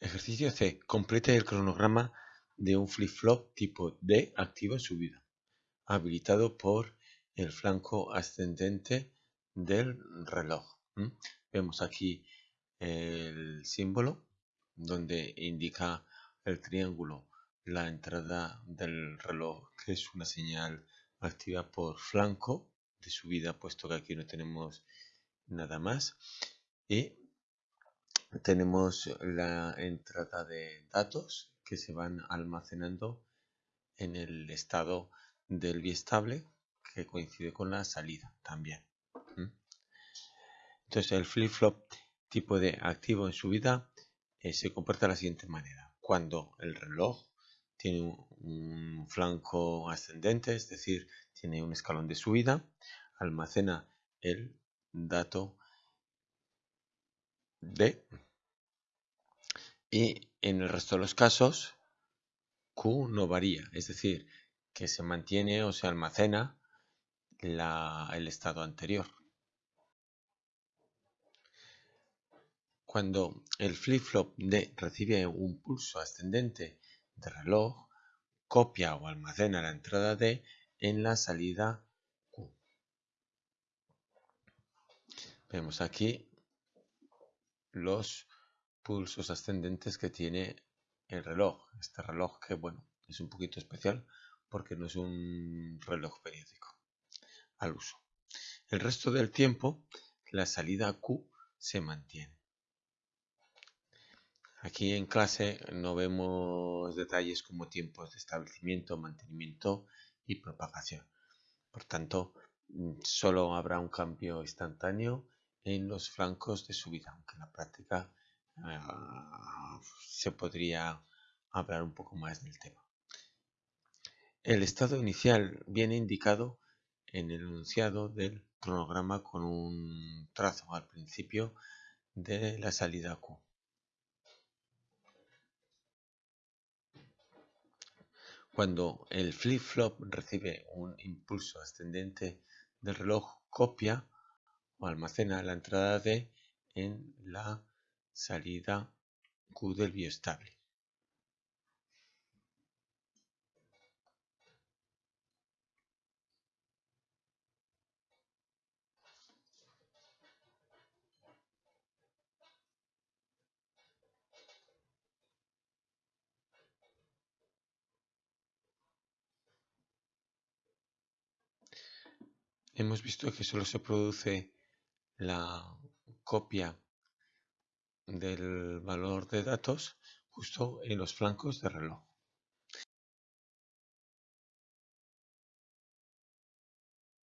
Ejercicio C. Complete el cronograma de un flip-flop tipo D activo en subida, habilitado por el flanco ascendente del reloj. Vemos aquí el símbolo donde indica el triángulo la entrada del reloj, que es una señal activa por flanco de subida, puesto que aquí no tenemos nada más. Y tenemos la entrada de datos que se van almacenando en el estado del biestable que coincide con la salida también. Entonces el flip-flop tipo de activo en subida eh, se comporta de la siguiente manera. Cuando el reloj tiene un, flanco ascendente, es decir, tiene un escalón de subida, almacena el dato D y en el resto de los casos Q no varía, es decir, que se mantiene o se almacena el estado anterior. Cuando el flip-flop D recibe un pulso ascendente de reloj, copia o almacena la entrada D en la salida Q. Vemos aquí los pulsos ascendentes que tiene el reloj. Este reloj que, bueno, es un poquito especial porque no es un reloj periódico al uso. El resto del tiempo, la salida Q se mantiene. Aquí en clase no vemos detalles como tiempos de establecimiento, mantenimiento y propagación. Por tanto, solo habrá un cambio instantáneo en los flancos de subida, aunque en la práctica Ah, se podría hablar un poco más del tema. El estado inicial viene indicado en el enunciado del cronograma con un trazo al principio de la salida Q. Cuando el flip-flop recibe un impulso ascendente del reloj, copia o almacena la entrada D en la salida Q del biestable. Hemos visto que solo se produce la copia del valor de datos justo en los flancos del reloj.